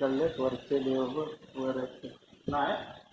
कर ले से ले वर्ग ना है?